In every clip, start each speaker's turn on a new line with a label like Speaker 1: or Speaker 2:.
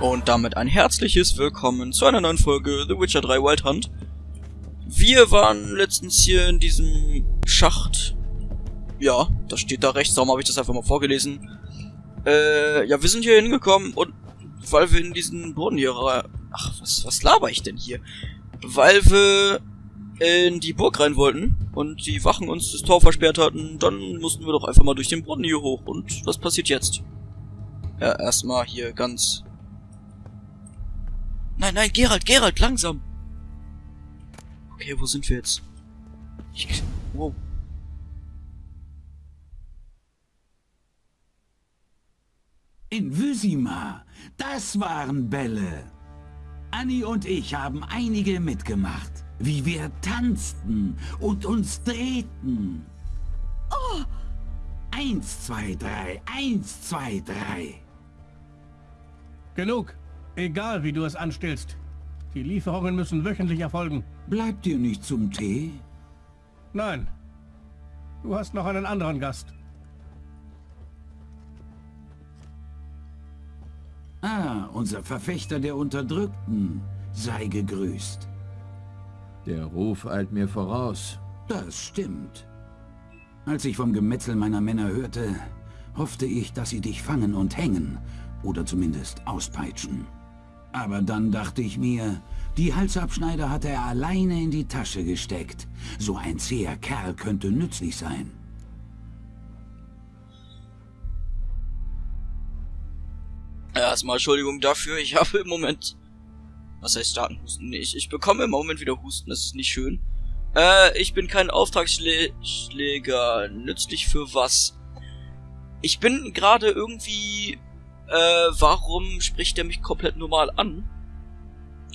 Speaker 1: Und damit ein herzliches Willkommen zu einer neuen Folge The Witcher 3 Wild Hunt. Wir waren letztens hier in diesem Schacht. Ja, das steht da rechts, darum habe ich das einfach mal vorgelesen. Äh, ja, wir sind hier hingekommen und weil wir in diesen Brunnen hier... Ach, was, was laber ich denn hier? Weil wir in die Burg rein wollten und die Wachen uns das Tor versperrt hatten, dann mussten wir doch einfach mal durch den Brunnen hier hoch. Und was passiert jetzt? Ja, erstmal hier ganz... Nein, nein, Gerald, Gerald, langsam! Okay, wo sind wir jetzt? Ich... Wow.
Speaker 2: In Wysima, das waren Bälle. Anni und ich haben einige mitgemacht, wie wir tanzten und uns drehten. Oh! Eins, zwei, drei, eins, zwei, drei.
Speaker 3: Genug. Egal, wie du es anstellst. Die Lieferungen müssen wöchentlich erfolgen.
Speaker 2: Bleibt ihr nicht zum Tee?
Speaker 3: Nein. Du hast noch einen anderen Gast.
Speaker 2: Ah, unser Verfechter der Unterdrückten. Sei gegrüßt.
Speaker 4: Der Ruf eilt mir voraus.
Speaker 2: Das stimmt. Als ich vom Gemetzel meiner Männer hörte, hoffte ich, dass sie dich fangen und hängen oder zumindest auspeitschen. Aber dann dachte ich mir, die Halsabschneider hatte er alleine in die Tasche gesteckt. So ein zäher Kerl könnte nützlich sein.
Speaker 1: Erstmal Entschuldigung dafür, ich habe im Moment... Was heißt starken Husten? Nee, ich, ich bekomme im Moment wieder Husten, das ist nicht schön. Äh, ich bin kein Auftragsschläger. Nützlich für was? Ich bin gerade irgendwie... Äh, warum spricht er mich komplett normal an?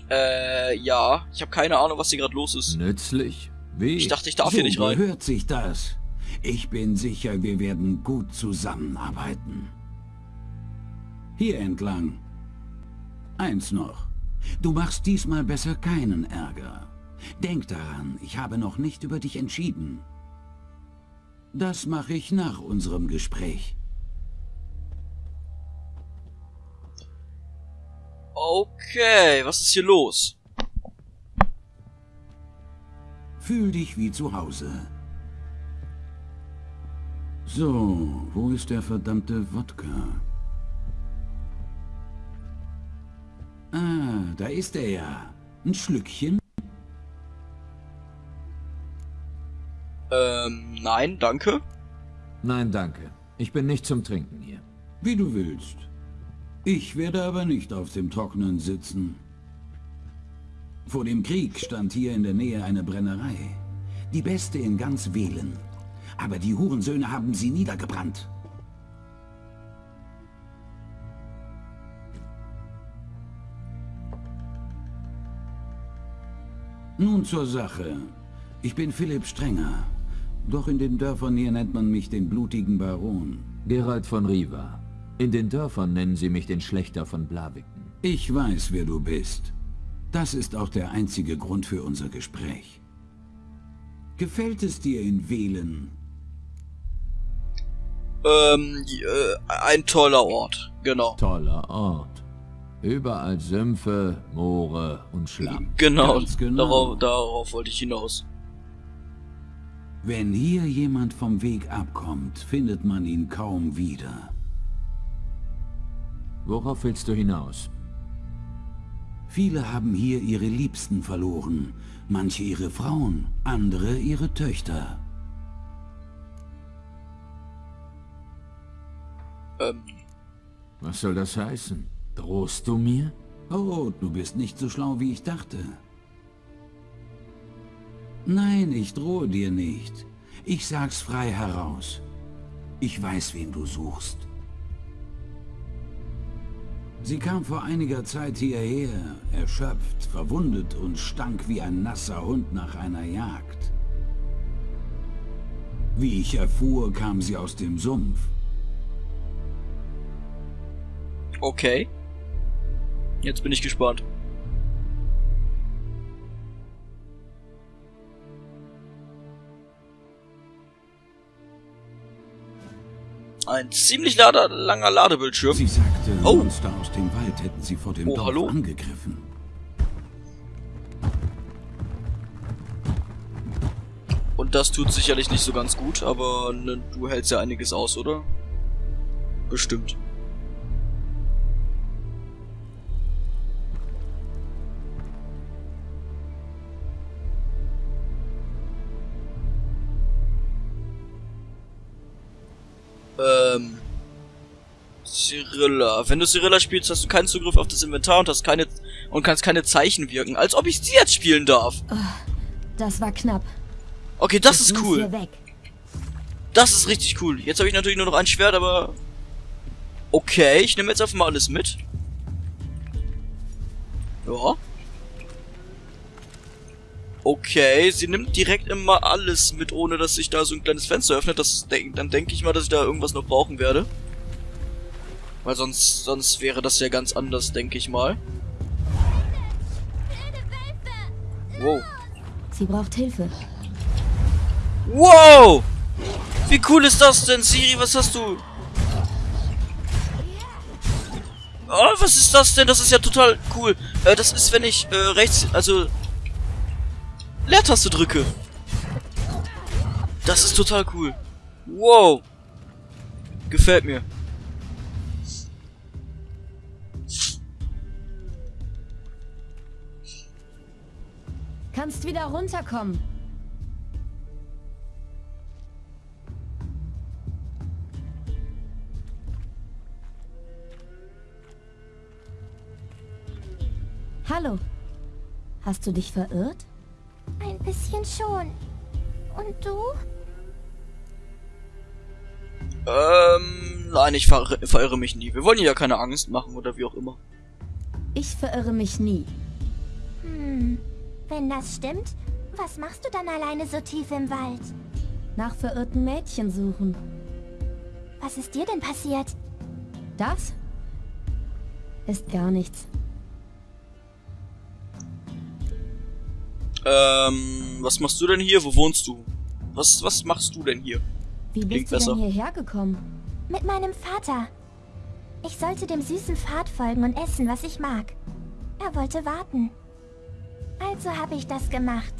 Speaker 1: Äh, ja. Ich habe keine Ahnung, was hier gerade los ist.
Speaker 4: Nützlich? Wie?
Speaker 1: Ich dachte, ich darf
Speaker 2: so
Speaker 1: hier nicht rein.
Speaker 2: hört sich das. Ich bin sicher, wir werden gut zusammenarbeiten. Hier entlang. Eins noch. Du machst diesmal besser keinen Ärger. Denk daran, ich habe noch nicht über dich entschieden. Das mache ich nach unserem Gespräch.
Speaker 1: Okay, was ist hier los?
Speaker 2: Fühl dich wie zu Hause. So, wo ist der verdammte Wodka? Ah, da ist er ja. Ein Schlückchen?
Speaker 1: Ähm, nein, danke.
Speaker 4: Nein, danke. Ich bin nicht zum Trinken hier.
Speaker 2: Wie du willst. Ich werde aber nicht auf dem Trockenen sitzen. Vor dem Krieg stand hier in der Nähe eine Brennerei. Die beste in ganz Wählen. Aber die Hurensöhne haben sie niedergebrannt. Nun zur Sache. Ich bin Philipp Strenger. Doch in den Dörfern hier nennt man mich den blutigen Baron.
Speaker 4: Gerald von Riva. In den Dörfern nennen sie mich den Schlechter von Blaviken.
Speaker 2: Ich weiß, wer du bist. Das ist auch der einzige Grund für unser Gespräch. Gefällt es dir in Wählen?
Speaker 1: Ähm, äh, ein toller Ort, genau.
Speaker 4: Toller Ort. Überall Sümpfe, Moore und Schlamm.
Speaker 1: Genau,
Speaker 2: genau.
Speaker 1: Darauf, darauf wollte ich hinaus.
Speaker 2: Wenn hier jemand vom Weg abkommt, findet man ihn kaum wieder.
Speaker 4: Worauf willst du hinaus?
Speaker 2: Viele haben hier ihre Liebsten verloren, manche ihre Frauen, andere ihre Töchter.
Speaker 1: Ähm,
Speaker 4: Was soll das heißen? Drohst du mir?
Speaker 2: Oh, du bist nicht so schlau, wie ich dachte. Nein, ich drohe dir nicht. Ich sag's frei heraus. Ich weiß, wen du suchst. Sie kam vor einiger Zeit hierher, erschöpft, verwundet und stank wie ein nasser Hund nach einer Jagd. Wie ich erfuhr, kam sie aus dem Sumpf.
Speaker 1: okay. Jetzt bin ich gespannt. Ein ziemlich lader, langer Ladebildschirm.
Speaker 2: Sie sagte,
Speaker 1: Oh.
Speaker 2: Monster aus dem Wald hätten sie vor dem
Speaker 1: Oh,
Speaker 2: Dorf
Speaker 1: hallo?
Speaker 2: angegriffen.
Speaker 1: Und das tut sicherlich nicht so ganz gut, aber ne, du hältst ja einiges aus, oder? Bestimmt. Cyrilla. Wenn du Cyrilla spielst, hast du keinen Zugriff auf das Inventar und hast keine und kannst keine Zeichen wirken. Als ob ich sie jetzt spielen darf.
Speaker 5: Das war knapp.
Speaker 1: Okay, das
Speaker 5: Ich
Speaker 1: ist cool. Das ist richtig cool. Jetzt habe ich natürlich nur noch ein Schwert, aber... Okay, ich nehme jetzt einfach mal alles mit. Ja. Okay, sie nimmt direkt immer alles mit, ohne dass sich da so ein kleines Fenster öffnet. Das, dann denke ich mal, dass ich da irgendwas noch brauchen werde. Weil sonst, sonst wäre das ja ganz anders, denke ich mal. Wow.
Speaker 5: Sie braucht Hilfe.
Speaker 1: Wow! Wie cool ist das denn, Siri? Was hast du? Oh, was ist das denn? Das ist ja total cool. Äh, das ist, wenn ich äh, rechts, also Leertaste drücke. Das ist total cool. Wow. Gefällt mir.
Speaker 5: Kannst wieder runterkommen. Hallo. Hast du dich verirrt?
Speaker 6: Ein bisschen schon. Und du?
Speaker 1: Ähm, nein, ich ver verirre mich nie. Wir wollen ja keine Angst machen oder wie auch immer.
Speaker 5: Ich verirre mich nie.
Speaker 6: Wenn das stimmt, was machst du dann alleine so tief im Wald?
Speaker 5: Nach verirrten Mädchen suchen.
Speaker 6: Was ist dir denn passiert?
Speaker 5: Das ist gar nichts.
Speaker 1: Ähm, was machst du denn hier? Wo wohnst du? Was, was machst du denn hier?
Speaker 5: Wie
Speaker 1: Klingt
Speaker 5: bist du
Speaker 1: besser.
Speaker 5: denn hierher gekommen?
Speaker 6: Mit meinem Vater. Ich sollte dem süßen Pfad folgen und essen, was ich mag. Er wollte warten. Also habe ich das gemacht.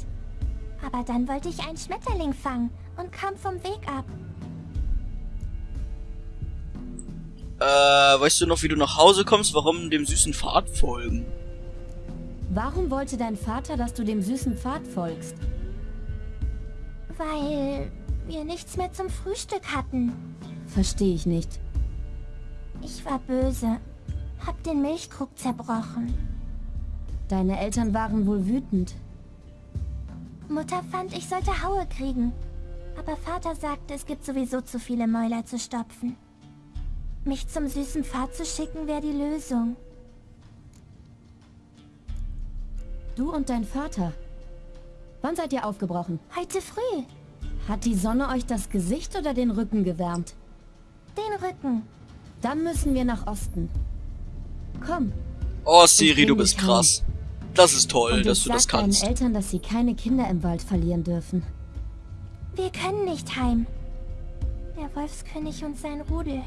Speaker 6: Aber dann wollte ich einen Schmetterling fangen und kam vom Weg ab.
Speaker 1: Äh, weißt du noch, wie du nach Hause kommst? Warum dem süßen Pfad folgen?
Speaker 5: Warum wollte dein Vater, dass du dem süßen Pfad folgst?
Speaker 6: Weil wir nichts mehr zum Frühstück hatten.
Speaker 5: Verstehe ich nicht.
Speaker 6: Ich war böse. Hab den Milchkrug zerbrochen.
Speaker 5: Deine Eltern waren wohl wütend.
Speaker 6: Mutter fand, ich sollte Haue kriegen. Aber Vater sagte, es gibt sowieso zu viele Mäuler zu stopfen. Mich zum süßen Pfad zu schicken, wäre die Lösung.
Speaker 5: Du und dein Vater. Wann seid ihr aufgebrochen?
Speaker 6: Heute früh.
Speaker 5: Hat die Sonne euch das Gesicht oder den Rücken gewärmt?
Speaker 6: Den Rücken.
Speaker 5: Dann müssen wir nach Osten. Komm.
Speaker 1: Oh, Siri, du bist krass. Das ist toll,
Speaker 5: und
Speaker 1: dass du das
Speaker 5: sag deinen
Speaker 1: kannst.
Speaker 5: Eltern, dass sie keine Kinder im Wald verlieren dürfen.
Speaker 6: Wir können nicht heim. Der Wolfskönig und sein Rudel.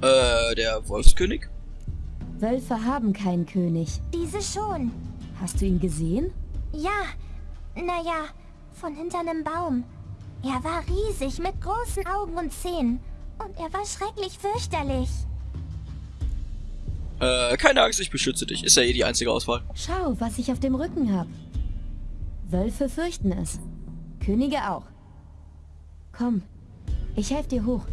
Speaker 1: Äh, der Wolfskönig?
Speaker 5: Wölfe haben keinen König.
Speaker 6: Diese schon.
Speaker 5: Hast du ihn gesehen?
Speaker 6: Ja, naja, von hinter einem Baum. Er war riesig mit großen Augen und Zähnen. Und er war schrecklich fürchterlich.
Speaker 1: Äh, keine Angst, ich beschütze dich. Ist ja eh die einzige Auswahl.
Speaker 5: Schau, was ich auf dem Rücken hab. Wölfe fürchten es. Könige auch. Komm, ich helfe dir hoch.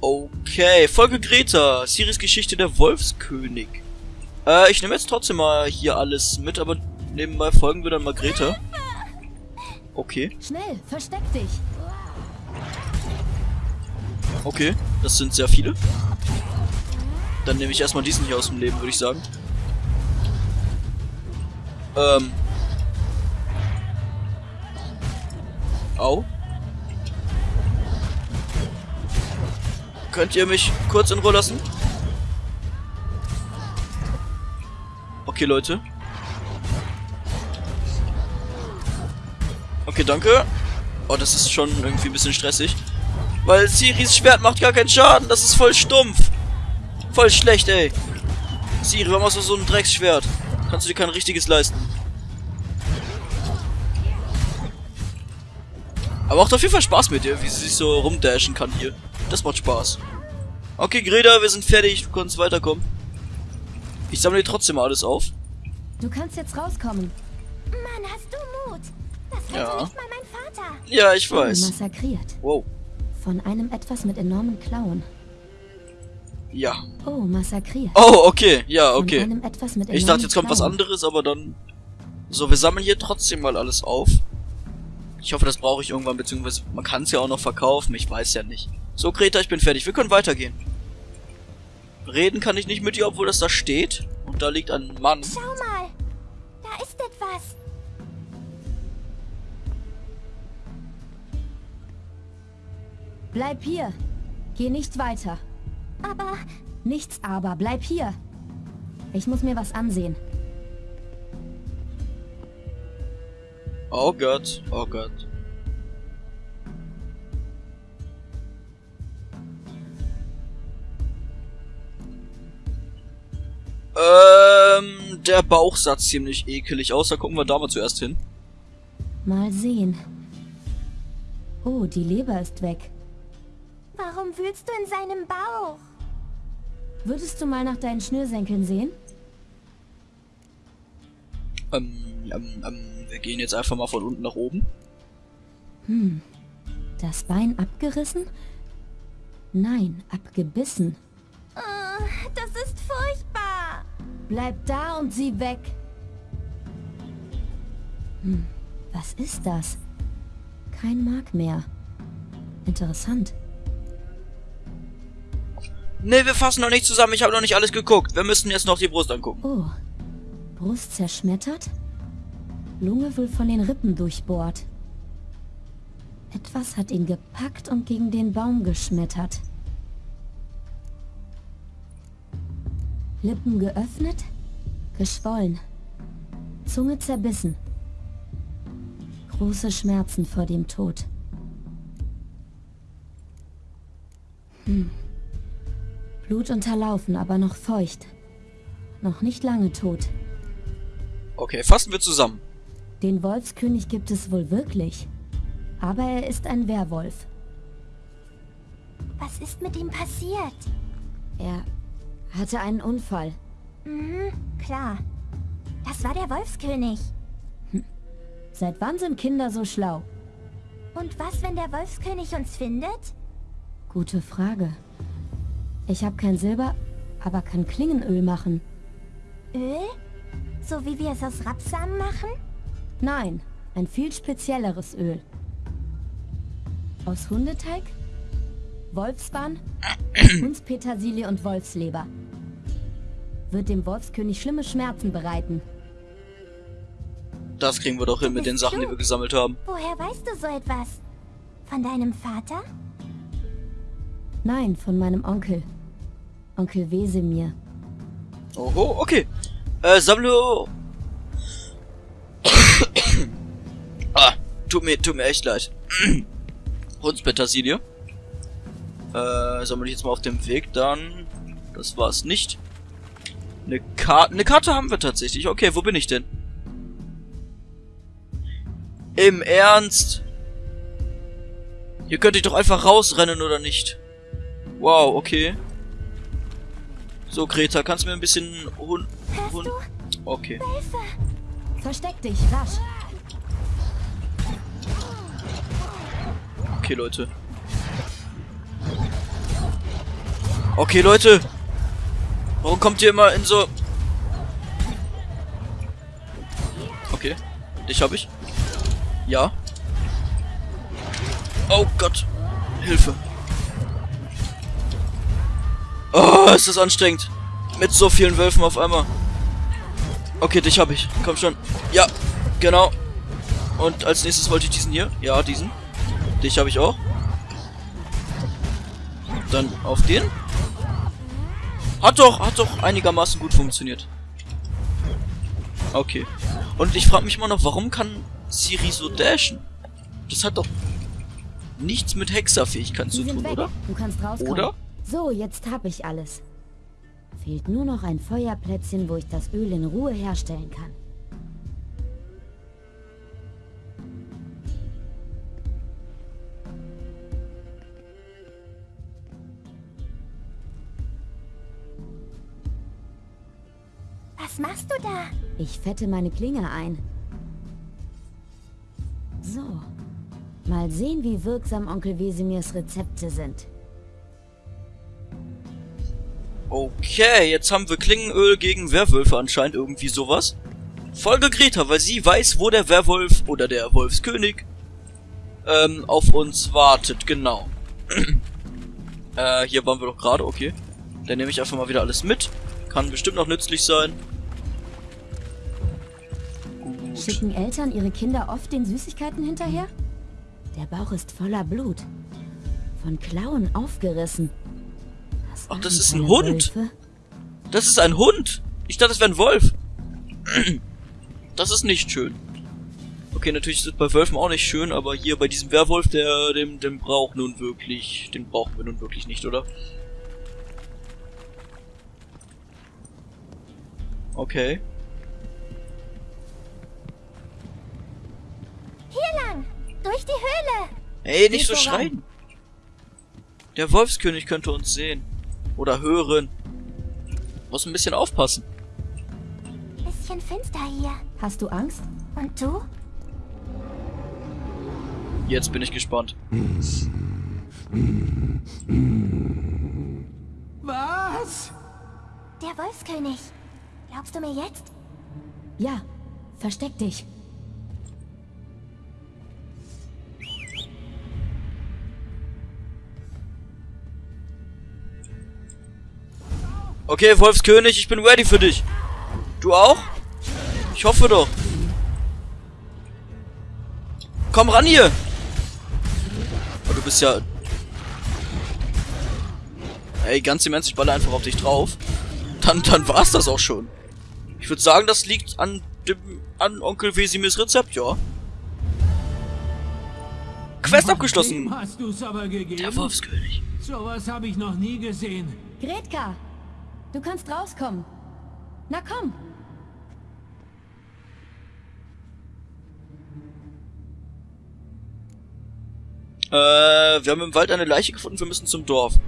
Speaker 1: Okay, Folge Greta. Siris Geschichte der Wolfskönig. Äh, ich nehme jetzt trotzdem mal hier alles mit, aber nebenbei folgen wir dann mal Greta. Okay,
Speaker 5: Schnell, versteck dich.
Speaker 1: okay. Das sind sehr viele. Dann nehme ich erstmal diesen hier aus dem Leben, würde ich sagen. Ähm. Au. Könnt ihr mich kurz in Ruhe lassen? Okay, Leute. Okay, danke. Oh, das ist schon irgendwie ein bisschen stressig. Weil Siris Schwert macht gar keinen Schaden. Das ist voll stumpf. Voll schlecht, ey. Siri, warum hast du so ein Drecksschwert? Kannst du dir kein richtiges leisten. Aber macht auf jeden Fall Spaß mit dir, wie sie sich so rumdashen kann hier. Das macht Spaß. Okay, Greta, wir sind fertig. Du kannst weiterkommen. Ich sammle trotzdem alles auf.
Speaker 5: Du kannst jetzt rauskommen.
Speaker 6: Mann, hast du Mut. Das
Speaker 1: Ja.
Speaker 6: nicht mal mein Vater.
Speaker 1: Ja, ich weiß.
Speaker 5: massakriert.
Speaker 1: Wow.
Speaker 5: Von einem etwas mit enormen Klauen.
Speaker 1: Ja.
Speaker 5: Oh, massakriert.
Speaker 1: Oh, okay. Ja,
Speaker 5: Von
Speaker 1: okay.
Speaker 5: einem etwas mit
Speaker 1: Ich dachte, jetzt kommt was
Speaker 5: Klauen.
Speaker 1: anderes, aber dann... So, wir sammeln hier trotzdem mal alles auf. Ich hoffe, das brauche ich irgendwann, beziehungsweise man kann es ja auch noch verkaufen. Ich weiß ja nicht. So, Greta, ich bin fertig. Wir können weitergehen. Reden kann ich nicht mit dir, obwohl das da steht. Und da liegt ein Mann.
Speaker 6: Schau mal. Da ist etwas.
Speaker 5: Bleib hier. Geh nicht weiter.
Speaker 6: Aber
Speaker 5: Nichts aber, bleib hier. Ich muss mir was ansehen.
Speaker 1: Oh Gott, oh Gott. Ähm, der Bauch sah ziemlich ekelig aus. Da gucken wir da mal zuerst hin.
Speaker 5: Mal sehen. Oh, die Leber ist weg.
Speaker 6: warum wühlst du in seinem Bauch?
Speaker 5: Würdest du mal nach deinen Schnürsenkeln sehen?
Speaker 1: Ähm, ähm, ähm, wir gehen jetzt einfach mal von unten nach oben.
Speaker 5: Das Bein abgerissen? Nein, abgebissen.
Speaker 6: Oh, das ist furchtbar.
Speaker 5: Bleib da und sieh weg. Hm, was ist das? Kein Mark mehr. Interessant.
Speaker 1: Nee, wir fassen noch nicht zusammen. Ich habe noch nicht alles geguckt. Wir müssen jetzt noch die Brust angucken.
Speaker 5: Oh, Brust zerschmettert? Lunge wohl von den Rippen durchbohrt. Etwas hat ihn gepackt und gegen den Baum geschmettert. Lippen geöffnet, geschwollen. Zunge zerbissen. Große Schmerzen vor dem Tod. Hm. Blut unterlaufen, aber noch feucht. Noch nicht lange tot.
Speaker 1: Okay, fassen wir zusammen.
Speaker 5: Den Wolfskönig gibt es wohl wirklich. Aber er ist ein Werwolf.
Speaker 6: Was ist mit ihm passiert?
Speaker 5: Er hatte einen Unfall.
Speaker 6: Mhm, klar. Das war der Wolfskönig.
Speaker 5: Seit wann sind Kinder so schlau?
Speaker 6: Und was, wenn der Wolfskönig uns findet?
Speaker 5: Gute Frage. Ich habe kein Silber, aber kann Klingenöl machen.
Speaker 6: Öl? So wie wir es aus Rapsamen machen?
Speaker 5: Nein, ein viel spezielleres Öl. Aus Hundeteig, Wolfsbahn, Hundspetersilie und Wolfsleber. Wird dem Wolfskönig schlimme Schmerzen bereiten.
Speaker 1: Das kriegen wir doch hin mit den Sachen, die wir gesammelt haben.
Speaker 6: Woher weißt du so etwas? Von deinem Vater?
Speaker 5: Nein, von meinem Onkel. Onkel Wesemir.
Speaker 1: Oho, okay. Äh, sammle... ah, tut mir, tut mir echt leid. Hundspetersilie. Äh, sammle ich jetzt mal auf dem Weg, dann... Das war's nicht. Eine Karte, eine Karte haben wir tatsächlich. Okay, wo bin ich denn? Im Ernst? Hier könnte ich doch einfach rausrennen, oder nicht? Wow, okay. So, Greta, kannst du mir ein bisschen Hund...
Speaker 6: du?
Speaker 1: Okay.
Speaker 6: Hilfe!
Speaker 5: Versteck dich, rasch.
Speaker 1: Okay, Leute. Okay, Leute. Warum kommt ihr immer in so... Okay. Dich hab ich. Ja. Oh Gott. Hilfe. Oh, ist das anstrengend. Mit so vielen Wölfen auf einmal. Okay, dich hab ich. Komm schon. Ja, genau. Und als nächstes wollte ich diesen hier. Ja, diesen. Dich habe ich auch. Dann auf den. Hat doch, hat doch einigermaßen gut funktioniert. Okay. Und ich frage mich immer noch, warum kann Siri so dashen? Das hat doch nichts mit Hexerfähigkeit
Speaker 5: Sie
Speaker 1: zu tun,
Speaker 5: weg.
Speaker 1: oder?
Speaker 5: Du kannst rauskommen.
Speaker 1: Oder?
Speaker 5: So, jetzt hab ich alles. Fehlt nur noch ein Feuerplätzchen, wo ich das Öl in Ruhe herstellen kann. Ich fette meine Klinge ein. So. Mal sehen, wie wirksam Onkel Wesemirs Rezepte sind.
Speaker 1: Okay, jetzt haben wir Klingenöl gegen Werwölfe anscheinend irgendwie sowas. Folge Greta, weil sie weiß, wo der Werwolf oder der Wolfskönig ähm, auf uns wartet, genau. äh, hier waren wir doch gerade, okay. Dann nehme ich einfach mal wieder alles mit. Kann bestimmt noch nützlich sein. Gut.
Speaker 5: Schicken Eltern ihre Kinder oft den Süßigkeiten hinterher? Der Bauch ist voller Blut. Von Klauen aufgerissen. Das
Speaker 1: Ach, das ist ein Hund.
Speaker 5: Wölfe.
Speaker 1: Das ist ein Hund. Ich dachte, das wäre ein Wolf. Das ist nicht schön. Okay, natürlich ist es bei Wölfen auch nicht schön, aber hier bei diesem Werwolf, der, dem, dem braucht nun wirklich, den brauchen wir nun wirklich nicht, oder? Okay.
Speaker 6: Durch die Höhle!
Speaker 1: Ey, nicht so
Speaker 5: voran.
Speaker 1: schreien. Der Wolfskönig könnte uns sehen. Oder hören. Muss ein bisschen aufpassen.
Speaker 6: Bisschen finster hier.
Speaker 5: Hast du Angst?
Speaker 6: Und du?
Speaker 1: Jetzt bin ich gespannt.
Speaker 2: Was?
Speaker 6: Der Wolfskönig. Glaubst du mir jetzt?
Speaker 5: Ja, versteck dich.
Speaker 1: Okay, Wolfskönig, ich bin ready für dich. Du auch? Ich hoffe doch. Komm ran hier. Oh, du bist ja... Ey, ganz immens, ich baller einfach auf dich drauf. Dann, dann war's das auch schon. Ich würde sagen, das liegt an dem, an Onkel Wesimirs Rezept, ja. Quest abgeschlossen.
Speaker 2: hast du's aber gegeben.
Speaker 1: Der Wolfskönig.
Speaker 2: Sowas habe ich noch nie gesehen.
Speaker 5: Gretka, du kannst rauskommen. Na komm.
Speaker 1: Äh, wir haben im Wald eine Leiche gefunden, wir müssen zum Dorf.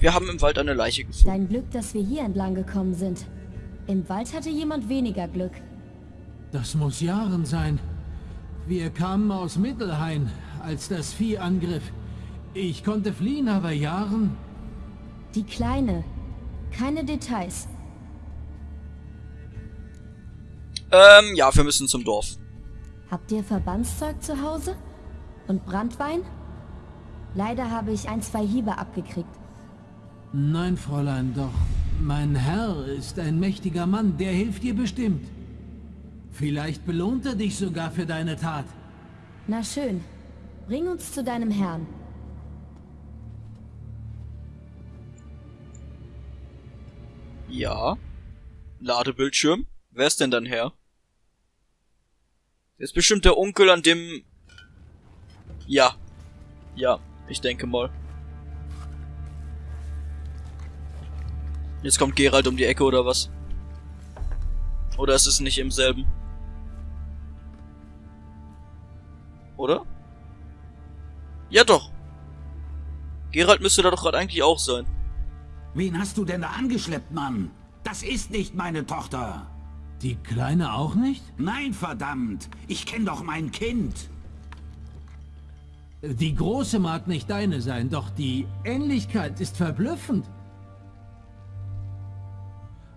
Speaker 1: Wir haben im Wald eine Leiche gefunden.
Speaker 5: Dein Glück, dass wir hier entlang gekommen sind. Im Wald hatte jemand weniger Glück.
Speaker 2: Das muss Jahren sein. Wir kamen aus Mittelhain, als das Vieh angriff. Ich konnte fliehen, aber Jahren...
Speaker 5: Die Kleine. Keine Details.
Speaker 1: Ähm, ja, wir müssen zum Dorf.
Speaker 5: Habt ihr Verbandszeug zu Hause? Und Brandwein? Leider habe ich ein, zwei Hiebe abgekriegt.
Speaker 2: Nein, Fräulein, doch mein Herr ist ein mächtiger Mann, der hilft dir bestimmt. Vielleicht belohnt er dich sogar für deine Tat.
Speaker 5: Na schön. Bring uns zu deinem Herrn.
Speaker 1: Ja. Ladebildschirm. Wer ist denn dein Herr? Ist bestimmt der Onkel an dem... Ja. Ja, ich denke mal. Jetzt kommt Gerald um die Ecke oder was? Oder ist es nicht im selben? Oder? Ja doch. Gerald müsste da doch gerade eigentlich auch sein.
Speaker 2: Wen hast du denn da angeschleppt, Mann? Das ist nicht meine Tochter. Die Kleine auch nicht? Nein, verdammt. Ich kenne doch mein Kind. Die Große mag nicht deine sein, doch die Ähnlichkeit ist verblüffend.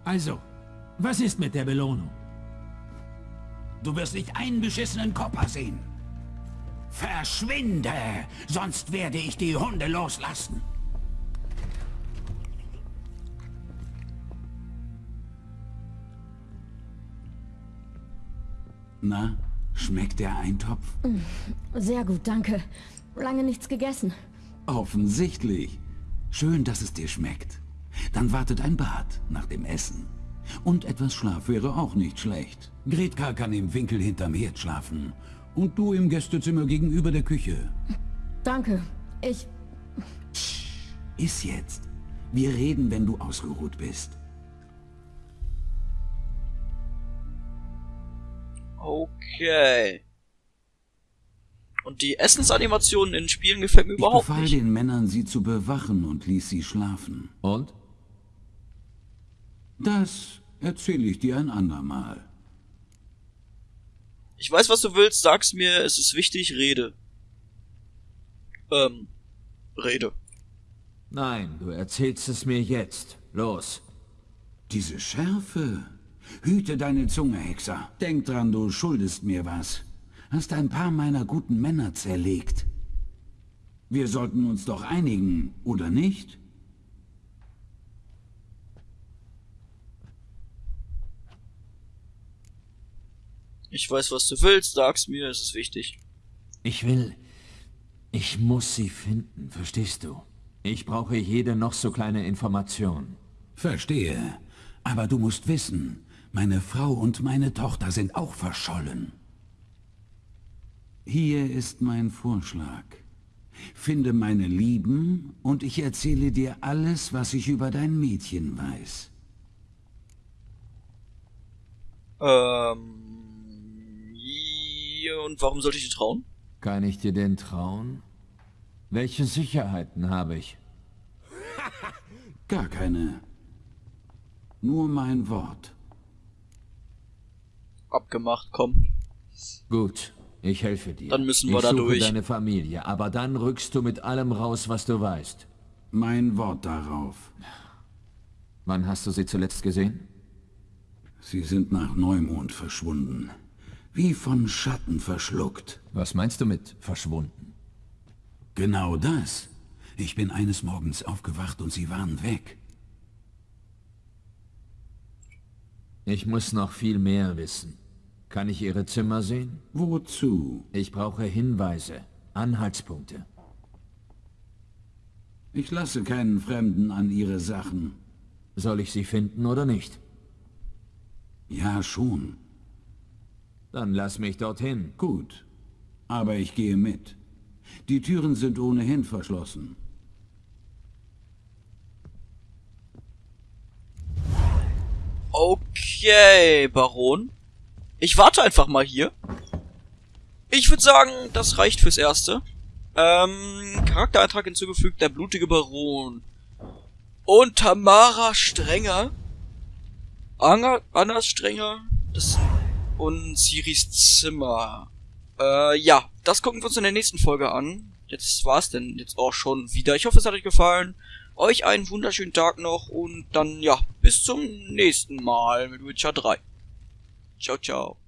Speaker 2: Also, was ist mit der Belohnung? Du wirst nicht einen beschissenen Kopper sehen. Verschwinde, sonst werde ich die Hunde loslassen. Na, schmeckt der Eintopf?
Speaker 5: Sehr gut, danke. Lange nichts gegessen.
Speaker 2: Offensichtlich. Schön, dass es dir schmeckt. Dann wartet ein Bad nach dem Essen. Und etwas Schlaf wäre auch nicht schlecht. Gretka kann im Winkel hinterm Herd schlafen. Und du im Gästezimmer gegenüber der Küche.
Speaker 5: Danke. Ich...
Speaker 2: Ist jetzt. Wir reden, wenn du ausgeruht bist.
Speaker 1: Okay. Und die Essensanimationen in Spielen gefällt mir
Speaker 2: Ich
Speaker 1: überhaupt
Speaker 2: befahl
Speaker 1: nicht.
Speaker 2: den Männern, sie zu bewachen und ließ sie schlafen.
Speaker 4: Und?
Speaker 2: Das erzähle ich dir ein andermal.
Speaker 1: Ich weiß, was du willst, sag's mir, es ist wichtig, rede. Ähm, rede.
Speaker 4: Nein, du erzählst es mir jetzt. Los.
Speaker 2: Diese Schärfe. Hüte deine Zunge, Hexer. Denk dran, du schuldest mir was. Hast ein paar meiner guten Männer zerlegt. Wir sollten uns doch einigen, oder nicht?
Speaker 1: Ich weiß, was du willst, sag's mir, es ist wichtig.
Speaker 4: Ich will... Ich muss sie finden, verstehst du? Ich brauche jede noch so kleine Information.
Speaker 2: Verstehe. Aber du musst wissen, meine Frau und meine Tochter sind auch verschollen. Hier ist mein Vorschlag. Finde meine Lieben und ich erzähle dir alles, was ich über dein Mädchen weiß.
Speaker 1: Ähm, und warum sollte ich dir trauen?
Speaker 4: Kann ich dir denn trauen? Welche Sicherheiten habe ich?
Speaker 2: Gar keine. Nur mein Wort.
Speaker 1: Abgemacht, komm.
Speaker 4: Gut, ich helfe dir.
Speaker 1: Dann müssen wir
Speaker 4: ich
Speaker 1: da
Speaker 4: suche
Speaker 1: durch.
Speaker 4: deine Familie, aber dann rückst du mit allem raus, was du weißt.
Speaker 2: Mein Wort darauf.
Speaker 4: Wann hast du sie zuletzt gesehen?
Speaker 2: Sie sind nach Neumond verschwunden. Wie von Schatten verschluckt.
Speaker 4: Was meinst du mit verschwunden?
Speaker 2: Genau das. Ich bin eines Morgens aufgewacht und sie waren weg.
Speaker 4: Ich muss noch viel mehr wissen. Kann ich ihre Zimmer sehen?
Speaker 2: Wozu?
Speaker 4: Ich brauche Hinweise, Anhaltspunkte.
Speaker 2: Ich lasse keinen Fremden an ihre Sachen.
Speaker 4: Soll ich sie finden oder nicht?
Speaker 2: Ja, schon.
Speaker 4: Dann lass mich dorthin.
Speaker 2: Gut. Aber ich gehe mit. Die Türen sind ohnehin verschlossen.
Speaker 1: Okay, Baron. Ich warte einfach mal hier. Ich würde sagen, das reicht fürs Erste. Ähm, Charaktereintrag hinzugefügt, der blutige Baron. Und Tamara Strenger. Anna, Anna Strenger. Das, und Siris Zimmer. Äh, ja, das gucken wir uns in der nächsten Folge an. Jetzt war's denn jetzt auch schon wieder. Ich hoffe, es hat euch gefallen. Euch einen wunderschönen Tag noch und dann, ja, bis zum nächsten Mal mit Witcher 3. Tchau, tchau.